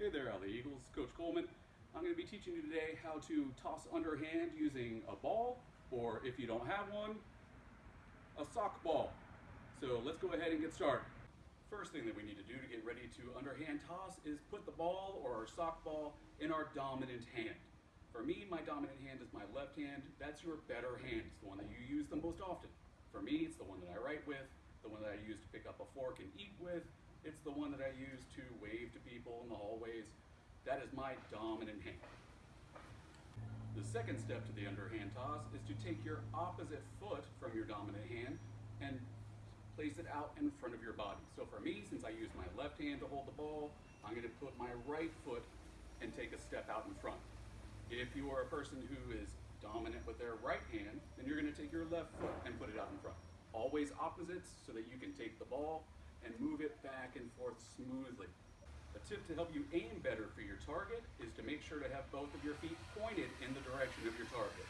Hey there, LA Eagles. Coach Coleman. I'm going to be teaching you today how to toss underhand using a ball, or if you don't have one, a sock ball. So let's go ahead and get started. First thing that we need to do to get ready to underhand toss is put the ball or our sock ball in our dominant hand. For me, my dominant hand is my left hand. That's your better hand. It's the one that you use the most often. For me, it's the one that I write with, the one that I use to pick up a fork and eat with, it's the one that I use to wave to people. That is my dominant hand. The second step to the underhand toss is to take your opposite foot from your dominant hand and place it out in front of your body. So for me, since I use my left hand to hold the ball, I'm going to put my right foot and take a step out in front. If you are a person who is dominant with their right hand, then you're going to take your left foot and put it out in front. Always opposites so that you can take the ball and move it back and forth smoothly. Tip to help you aim better for your target is to make sure to have both of your feet pointed in the direction of your target.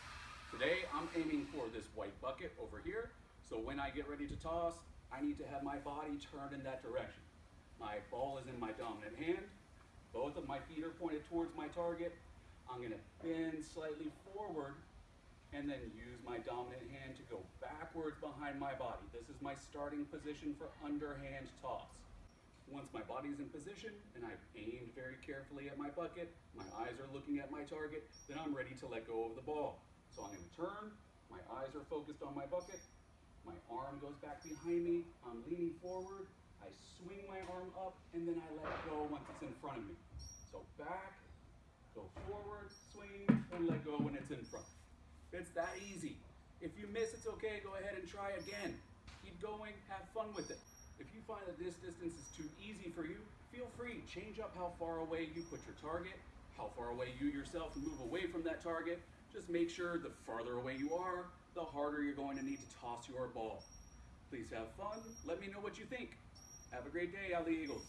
Today, I'm aiming for this white bucket over here, so when I get ready to toss, I need to have my body turned in that direction. My ball is in my dominant hand, both of my feet are pointed towards my target. I'm gonna bend slightly forward and then use my dominant hand to go backwards behind my body. This is my starting position for underhand toss. Once my body's in position and I've aimed very carefully at my bucket, my eyes are looking at my target, then I'm ready to let go of the ball. So I'm gonna turn, my eyes are focused on my bucket, my arm goes back behind me, I'm leaning forward, I swing my arm up, and then I let go once it's in front of me. So back, go forward, swing, and let go when it's in front. It's that easy. If you miss, it's okay. Go ahead and try again. Keep going. Have fun with it. If you find that this distance is too easy for you, feel free. Change up how far away you put your target, how far away you yourself move away from that target. Just make sure the farther away you are, the harder you're going to need to toss your ball. Please have fun. Let me know what you think. Have a great day, LA Eagles.